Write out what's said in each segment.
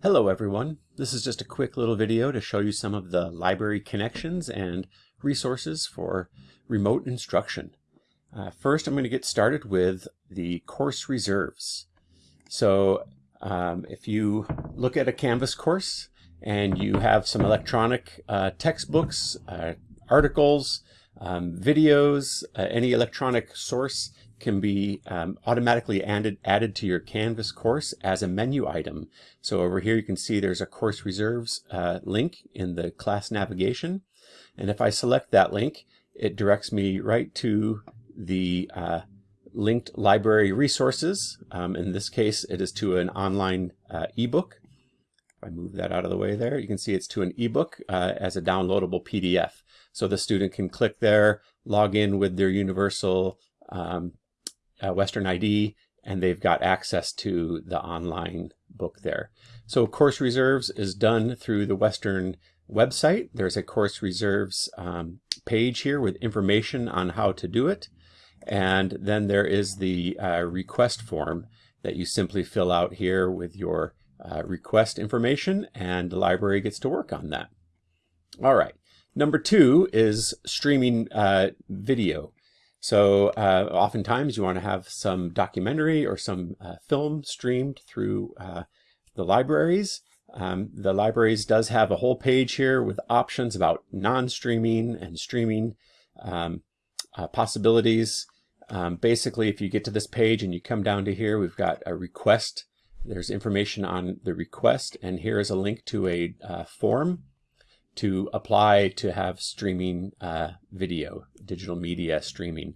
Hello everyone. This is just a quick little video to show you some of the library connections and resources for remote instruction. Uh, first I'm going to get started with the course reserves. So um, if you look at a Canvas course and you have some electronic uh, textbooks, uh, articles, um, videos, uh, any electronic source can be um, automatically added, added to your Canvas course as a menu item. So over here you can see there's a course reserves uh, link in the class navigation. And if I select that link, it directs me right to the uh, linked library resources. Um, in this case, it is to an online uh, ebook. If I move that out of the way there, you can see it's to an ebook uh, as a downloadable PDF. So the student can click there, log in with their universal um, uh, Western ID, and they've got access to the online book there. So course reserves is done through the Western website. There's a course reserves um, page here with information on how to do it. And then there is the uh, request form that you simply fill out here with your uh, request information and the library gets to work on that. All right. Number two is streaming uh, video. So uh, oftentimes you want to have some documentary or some uh, film streamed through uh, the libraries. Um, the libraries does have a whole page here with options about non-streaming and streaming um, uh, possibilities. Um, basically, if you get to this page and you come down to here, we've got a request. There's information on the request, and here is a link to a uh, form to apply to have streaming uh, video, digital media streaming.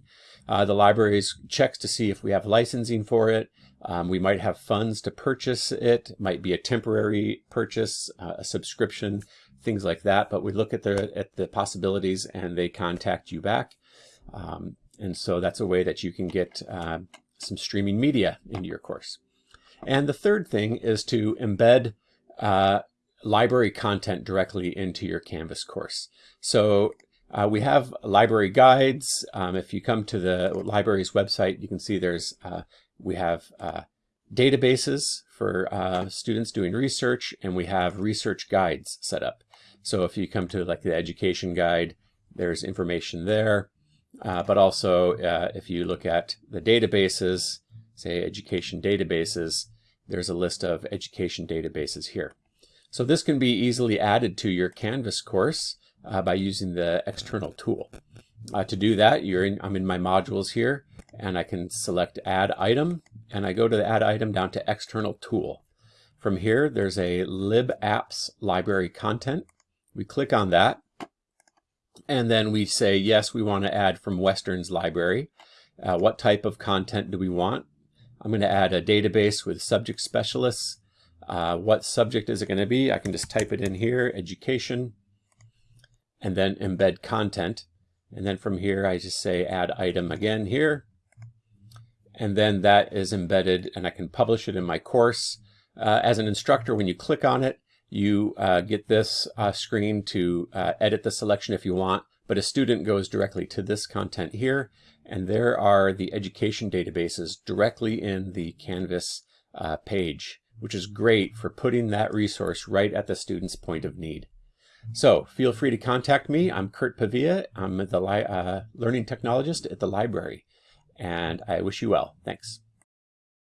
Uh, the libraries checks to see if we have licensing for it. Um, we might have funds to purchase it, it might be a temporary purchase, uh, a subscription, things like that. But we look at the at the possibilities and they contact you back. Um, and so that's a way that you can get uh, some streaming media into your course. And the third thing is to embed uh, library content directly into your Canvas course. So uh, we have library guides. Um, if you come to the library's website, you can see there's uh, we have uh, databases for uh, students doing research, and we have research guides set up. So if you come to like the education guide, there's information there. Uh, but also, uh, if you look at the databases, say education databases, there's a list of education databases here. So this can be easily added to your Canvas course uh, by using the external tool. Uh, to do that, you're in, I'm in my modules here, and I can select Add Item, and I go to the Add Item down to External Tool. From here, there's a LibApps library content. We click on that, and then we say, yes, we want to add from Western's library. Uh, what type of content do we want? I'm going to add a database with subject specialists uh, what subject is it going to be? I can just type it in here, education, and then embed content. And then from here, I just say add item again here. And then that is embedded and I can publish it in my course. Uh, as an instructor, when you click on it, you uh, get this uh, screen to uh, edit the selection if you want, but a student goes directly to this content here. And there are the education databases directly in the Canvas page which is great for putting that resource right at the student's point of need. So feel free to contact me. I'm Kurt Pavia. I'm the uh, learning technologist at the library, and I wish you well. Thanks.